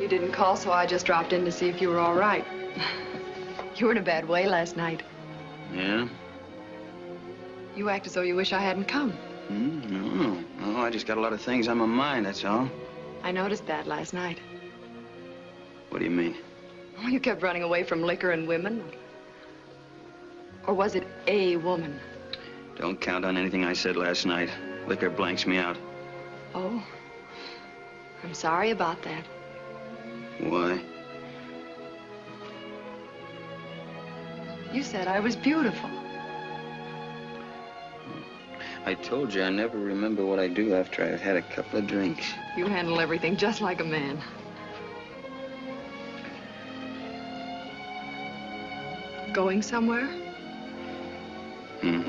You didn't call, so I just dropped in to see if you were all right. You were in a bad way last night. Yeah? You act as though you wish I hadn't come. Mm, no, no, I just got a lot of things on my mind, that's all. I noticed that last night. What do you mean? Oh, you kept running away from liquor and women. Or was it a woman? Don't count on anything I said last night. Liquor blanks me out. Oh, I'm sorry about that. Why? You said I was beautiful. I told you I never remember what I do after I've had a couple of drinks. You handle everything just like a man. Going somewhere? Mm-hmm.